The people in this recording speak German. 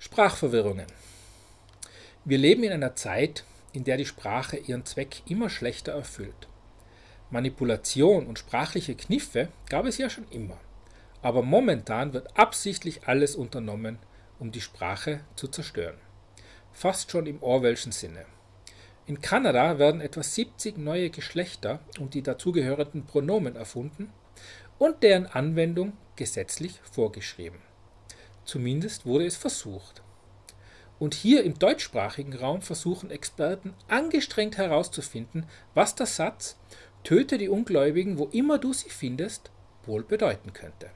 Sprachverwirrungen. Wir leben in einer Zeit, in der die Sprache ihren Zweck immer schlechter erfüllt. Manipulation und sprachliche Kniffe gab es ja schon immer, aber momentan wird absichtlich alles unternommen, um die Sprache zu zerstören. Fast schon im Orwellschen Sinne. In Kanada werden etwa 70 neue Geschlechter und die dazugehörenden Pronomen erfunden und deren Anwendung gesetzlich vorgeschrieben. Zumindest wurde es versucht. Und hier im deutschsprachigen Raum versuchen Experten angestrengt herauszufinden, was der Satz Töte die Ungläubigen, wo immer du sie findest, wohl bedeuten könnte.